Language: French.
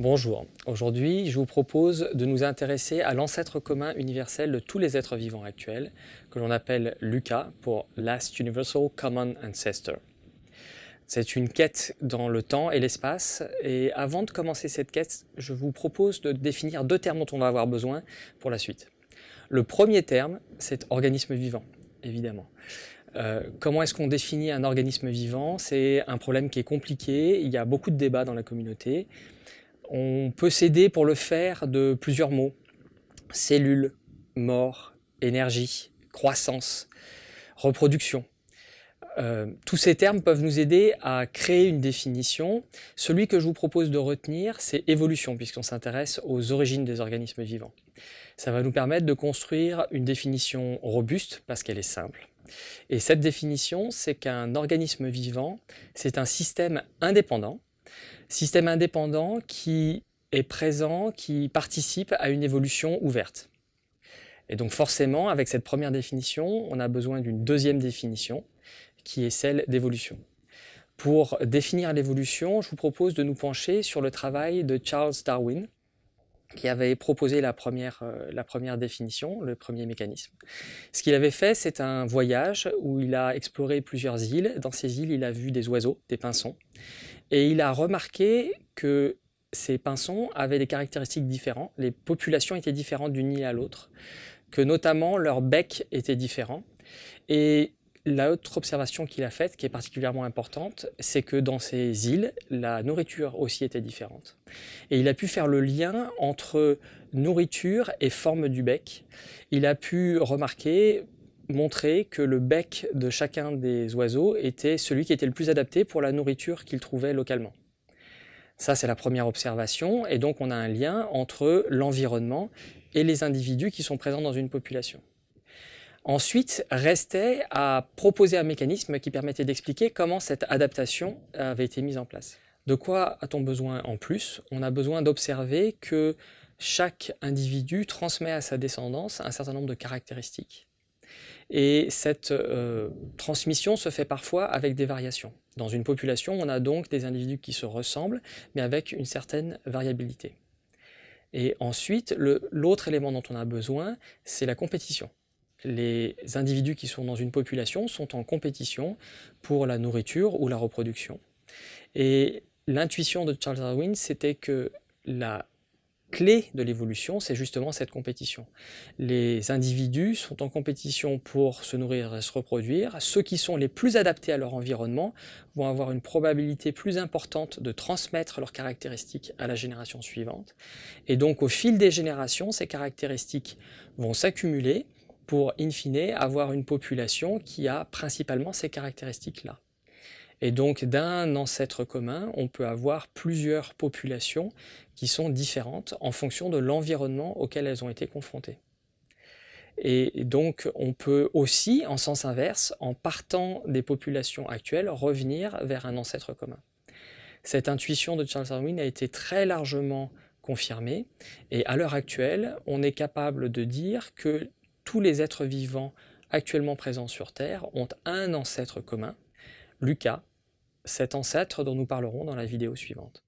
Bonjour, aujourd'hui je vous propose de nous intéresser à l'ancêtre commun universel de tous les êtres vivants actuels, que l'on appelle LUCA pour Last Universal Common Ancestor. C'est une quête dans le temps et l'espace, et avant de commencer cette quête, je vous propose de définir deux termes dont on va avoir besoin pour la suite. Le premier terme, c'est organisme vivant, évidemment. Euh, comment est-ce qu'on définit un organisme vivant? C'est un problème qui est compliqué, il y a beaucoup de débats dans la communauté. On peut s'aider pour le faire de plusieurs mots. Cellule, mort, énergie, croissance, reproduction. Euh, tous ces termes peuvent nous aider à créer une définition. Celui que je vous propose de retenir, c'est évolution, puisqu'on s'intéresse aux origines des organismes vivants. Ça va nous permettre de construire une définition robuste, parce qu'elle est simple. Et cette définition, c'est qu'un organisme vivant, c'est un système indépendant, Système indépendant qui est présent, qui participe à une évolution ouverte. Et donc forcément, avec cette première définition, on a besoin d'une deuxième définition, qui est celle d'évolution. Pour définir l'évolution, je vous propose de nous pencher sur le travail de Charles Darwin, qui avait proposé la première, euh, la première définition, le premier mécanisme. Ce qu'il avait fait, c'est un voyage où il a exploré plusieurs îles. Dans ces îles, il a vu des oiseaux, des pinsons. Et il a remarqué que ces pinsons avaient des caractéristiques différentes, les populations étaient différentes d'une île à l'autre, que notamment leur bec était différent. Et L'autre observation qu'il a faite, qui est particulièrement importante, c'est que dans ces îles, la nourriture aussi était différente. Et il a pu faire le lien entre nourriture et forme du bec. Il a pu remarquer, montrer que le bec de chacun des oiseaux était celui qui était le plus adapté pour la nourriture qu'il trouvait localement. Ça, c'est la première observation, et donc on a un lien entre l'environnement et les individus qui sont présents dans une population. Ensuite, restait à proposer un mécanisme qui permettait d'expliquer comment cette adaptation avait été mise en place. De quoi a-t-on besoin en plus? On a besoin d'observer que chaque individu transmet à sa descendance un certain nombre de caractéristiques. Et cette euh, transmission se fait parfois avec des variations. Dans une population, on a donc des individus qui se ressemblent, mais avec une certaine variabilité. Et ensuite, l'autre élément dont on a besoin, c'est la compétition les individus qui sont dans une population sont en compétition pour la nourriture ou la reproduction. Et l'intuition de Charles Darwin, c'était que la clé de l'évolution, c'est justement cette compétition. Les individus sont en compétition pour se nourrir et se reproduire. Ceux qui sont les plus adaptés à leur environnement vont avoir une probabilité plus importante de transmettre leurs caractéristiques à la génération suivante. Et donc, au fil des générations, ces caractéristiques vont s'accumuler pour, in fine, avoir une population qui a principalement ces caractéristiques-là. Et donc, d'un ancêtre commun, on peut avoir plusieurs populations qui sont différentes en fonction de l'environnement auquel elles ont été confrontées. Et donc, on peut aussi, en sens inverse, en partant des populations actuelles, revenir vers un ancêtre commun. Cette intuition de Charles Darwin a été très largement confirmée, et à l'heure actuelle, on est capable de dire que tous les êtres vivants actuellement présents sur Terre ont un ancêtre commun, Lucas, cet ancêtre dont nous parlerons dans la vidéo suivante.